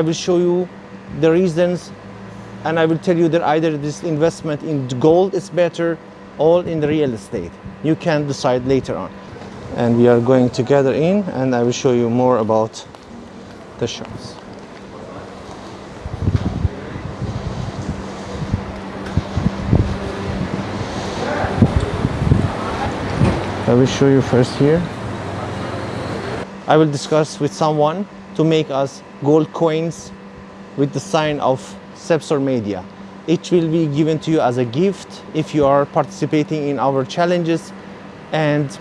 will show you the reasons and I will tell you that either this investment in gold is better or in the real estate. You can decide later on. And we are going together in and I will show you more about the shops. I will show you first here. I will discuss with someone to make us gold coins with the sign of Sepsor Media. It will be given to you as a gift if you are participating in our challenges and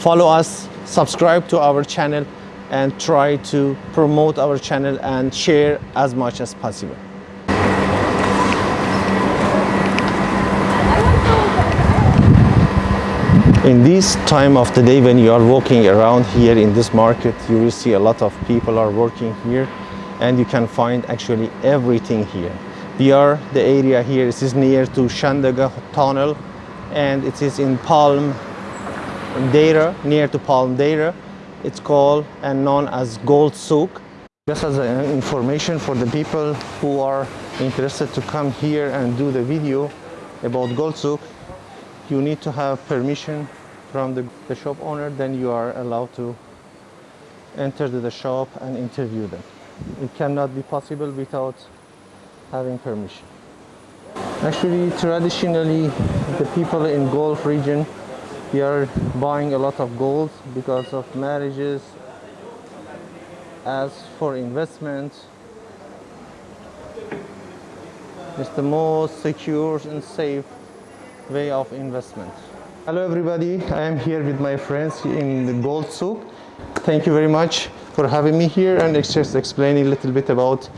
follow us, subscribe to our channel and try to promote our channel and share as much as possible. In this time of the day when you are walking around here in this market, you will see a lot of people are working here and you can find actually everything here. We are, the area here this is near to Shindagha Tunnel and it is in Palm Deira, near to Palm Deira. It's called and known as Gold Souk. Just as an information for the people who are interested to come here and do the video about Gold Souk, you need to have permission from the, the shop owner, then you are allowed to enter the shop and interview them. It cannot be possible without having permission. Actually, traditionally, the people in Gulf region, they are buying a lot of gold because of marriages. As for investment, it's the most secure and safe way of investment. Hello everybody, I am here with my friends in the Gold Souk. Thank you very much for having me here and just explaining a little bit about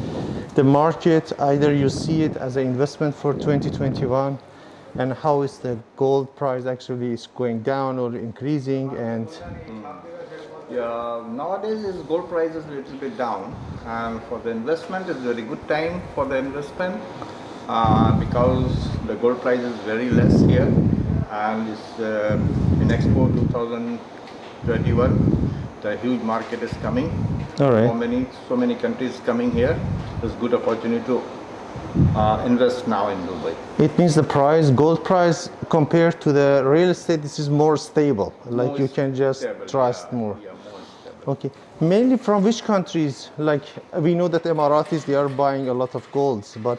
the market. Either you see it as an investment for 2021 and how is the gold price actually is going down or increasing and yeah, nowadays is gold price is a little bit down and for the investment it's very good time for the investment uh, because the gold price is very less here and it's uh, in Expo 2021 the huge market is coming. All right. So many so many countries coming here. It's good opportunity to uh, invest now in Dubai. It means the price gold price compared to the real estate this is more stable. Like More you can just stable, trust yeah, more. yeah, more okay. Mainly from which countries? Like we know that emiratis they are buying a lot of golds but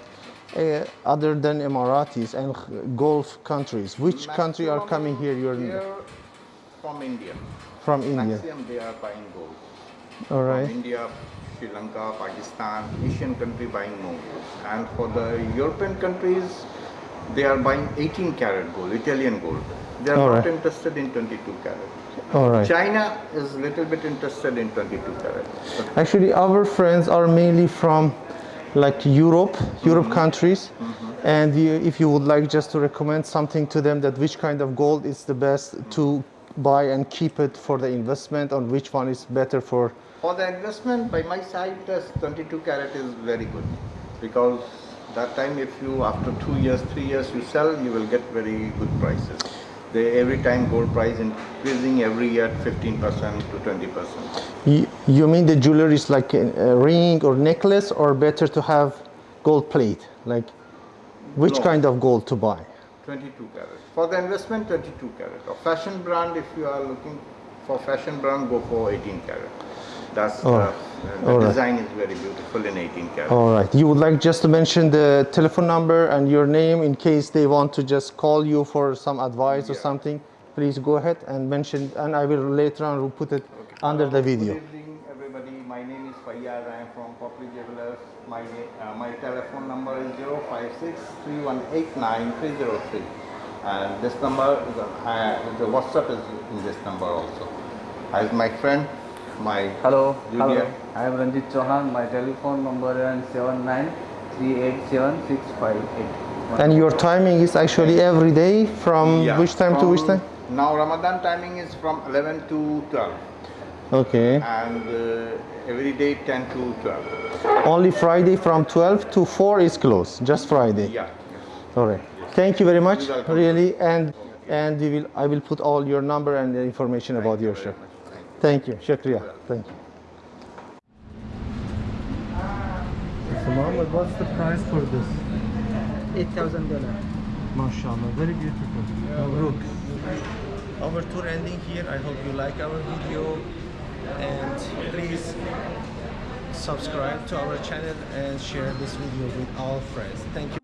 uh, other than emiratis and gulf countries which country are coming here you're here from India from india maximum they are buying gold all right from India, Sri Lanka, Pakistan, Asian country buying more. And for the European countries, they are buying 18 karat gold, Italian gold. They are All not right. interested in 22 karat. all right China is a little bit interested in 22 karat. Actually, our friends are mainly from like Europe, mm-hmm. Europe countries. Mm-hmm. And you, if you would like just to recommend something to them that which kind of gold is the best to buy and keep it for the investment or which one is better for for the investment, by my side, this 22 karat is very good because that time if you after two years, three years you sell, you will get very good prices. They every time gold price increasing every year 15% to 20%. you, you mean the jewelry is like a, a ring or necklace or better to have gold plate like which No. kind of gold to buy 22 karat. For the investment, 22 karat. Or fashion brand, if you are looking for fashion brand, go for 18 karat. That's Oh, uh, the all right. design is very beautiful in 18 karat. all right you would like just to mention the telephone number and your name in case they want to just call you for some advice or something please go ahead and mention and i will later on will put it under the video Good evening, everybody. My name is Fayyad. I am from Popli Jewelers. My uh, my telephone number is 056-3189-303. And this number, is uh, the WhatsApp is in this number also. As my friend, my Hello, Junior. hello. I am Ranjit Chauhan. My telephone number is seven nine three eight seven six five eight. and your timing is actually every day from Yeah, which time to which time Now Ramadan timing is from 11 to 12 okay and uh, every day 10 to 12. only friday from 12 to 4 is closed just friday Yeah. all right thank you very much really and and we will i will put all your number and the information about your shop thank you shukriya thank you Muhammad, what's the price for this? Eight thousand dollar. MashaAllah, very beautiful. Mabruk. Our tour ending here. I hope you like our video and please subscribe to our channel and share this video with all friends. Thank you.